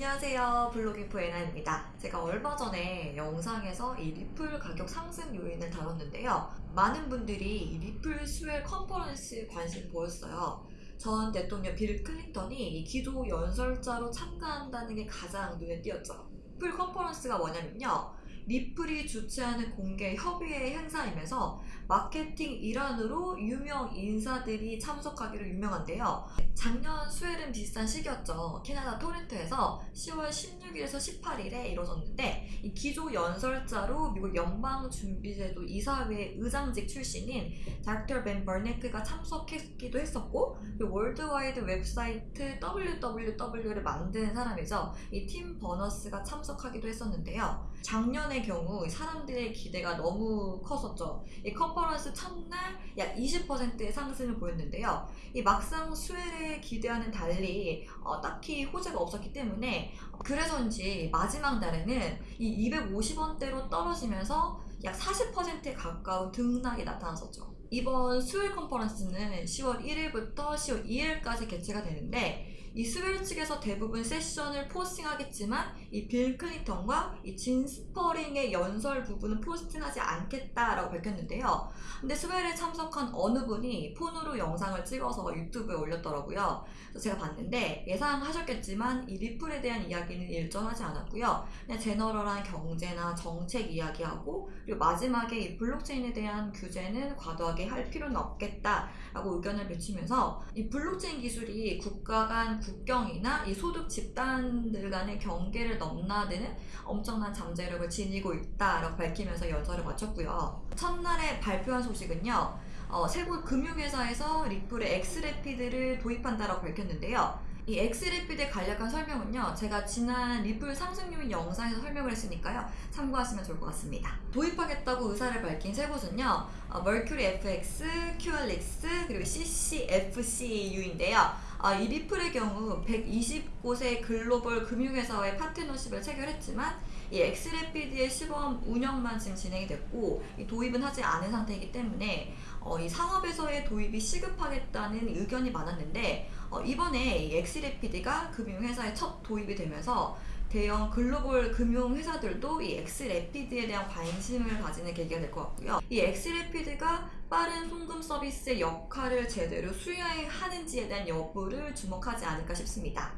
안녕하세요. 블로깅프 에나입니다. 제가 얼마 전에 영상에서 이 리플 가격 상승 요인을 다뤘는데요. 많은 분들이 이 리플 스웰 컨퍼런스에 관심 보였어요. 전 대통령 빌 클린턴이 이 기조 연설자로 참가한다는 게 가장 눈에 띄었죠. 리플 컨퍼런스가 뭐냐면요 리플이 주최하는 공개 협의회 행사이면서 마케팅 일환으로 유명 인사들이 참석하기로 유명한데요. 작년 스웰은 비슷한 시기였죠. 캐나다 토론토에서 10월 16일에서 18일에 이루어졌는데 이 기조 연설자로 미국 연방준비제도 이사회 의장직 출신인 닥터 벤 버냉키가 참석했기도 했었고 월드와이드 웹사이트 WWW를 만든 사람이죠. 이 팀 버너스가 참석하기도 했었는데요. 작년 의 경우 사람들의 기대가 너무 컸었죠. 이 컨퍼런스 첫날 약 20%의 상승을 보였는데요. 이 막상 수혜를 기대하는 달리 어, 딱히 호재가 없었기 때문에 그래서인지 마지막 날에는 이 250원대로 떨어지면서 약 40%에 가까운 등락이 나타났었죠. 이번 수요일 컨퍼런스는 10월 1일부터 10월 2일까지 개최가 되는데 이 스웰 측에서 대부분 세션을 포스팅하겠지만 이 빌 클린턴과 이 진 스퍼링의 연설 부분은 포스팅하지 않겠다라고 밝혔는데요. 근데 스웰에 참석한 어느 분이 폰으로 영상을 찍어서 유튜브에 올렸더라고요. 그래서 제가 봤는데 예상하셨겠지만 이 리플에 대한 이야기는 일절 하지 않았고요. 그냥 general한 경제나 정책 이야기하고 그리고 마지막에 이 블록체인에 대한 규제는 과도하게 할 필요는 없겠다라고 의견을 맺히면서 이 블록체인 기술이 국가 간 국경이나 이 소득 집단들 간의 경계를 넘나드는 엄청난 잠재력을 지니고 있다라고 밝히면서 연설을 마쳤고요. 첫날에 발표한 소식은요. 어, 세 곳 금융회사에서 리플의 xRapid를 도입한다라고 밝혔는데요. 이 xRapid의 간략한 설명은요. 제가 지난 리플 상승 요인 영상에서 설명을 했으니까요. 참고하시면 좋을 것 같습니다. 도입하겠다고 의사를 밝힌 세 곳은요. 어, Mercury FX, Cuallix, 그리고 CCFCU인데요. 아, 이 리플의 경우 120곳의 글로벌 금융회사와의 파트너십을 체결했지만 이 xRapid의 시범 운영만 지금 진행이 됐고 이 도입은 하지 않은 상태이기 때문에 어, 이 상업에서의 도입이 시급하겠다는 의견이 많았는데 어, 이번에 이 xRapid가 금융회사에 첫 도입이 되면서 대형 글로벌 금융 회사들도 이 xRapid에 대한 관심을 가지는 계기가 될 것 같고요. 이 xRapid가 빠른 송금 서비스의 역할을 제대로 수행하는지에 대한 여부를 주목하지 않을까 싶습니다.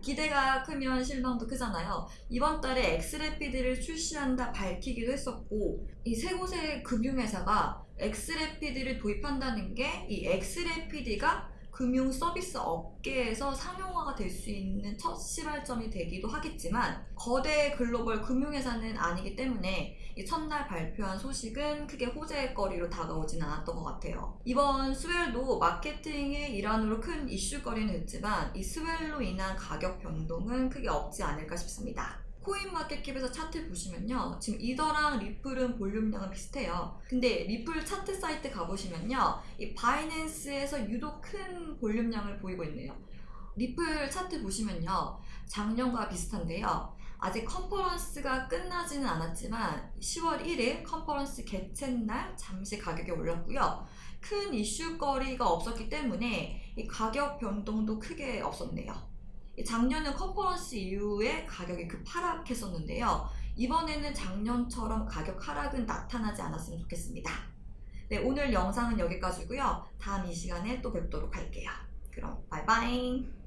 기대가 크면 실망도 크잖아요. 이번 달에 xRapid를 출시한다 밝히기도 했었고 이 세 곳의 금융회사가 xRapid를 도입한다는 게 이 xRapid가 금융 서비스 업계에서 상용화가 될 수 있는 첫 시발점이 되기도 하겠지만 거대 글로벌 금융회사는 아니기 때문에 이 첫날 발표한 소식은 크게 호재거리로 다가오진 않았던 것 같아요. 이번 Swell도 마케팅의 일환으로 큰 이슈거리는 됐지만 이 Swell로 인한 가격 변동은 크게 없지 않을까 싶습니다. CoinMarketCap에서 차트 보시면요. 지금 이더랑 리플은 볼륨량은 비슷해요. 근데 리플 차트 사이트 가보시면요. 이 바이낸스에서 유독 큰 볼륨량을 보이고 있네요. 리플 차트 보시면요. 작년과 비슷한데요. 아직 컨퍼런스가 끝나지는 않았지만 10월 1일 컨퍼런스 개최날 잠시 가격이 올랐고요. 큰 이슈거리가 없었기 때문에 이 가격 변동도 크게 없었네요. 작년은 컨퍼런스 이후에 가격이 급하락했었는데요. 이번에는 작년처럼 가격 하락은 나타나지 않았으면 좋겠습니다. 네, 오늘 영상은 여기까지고요. 다음 이 시간에 또 뵙도록 할게요. 그럼 바이바이.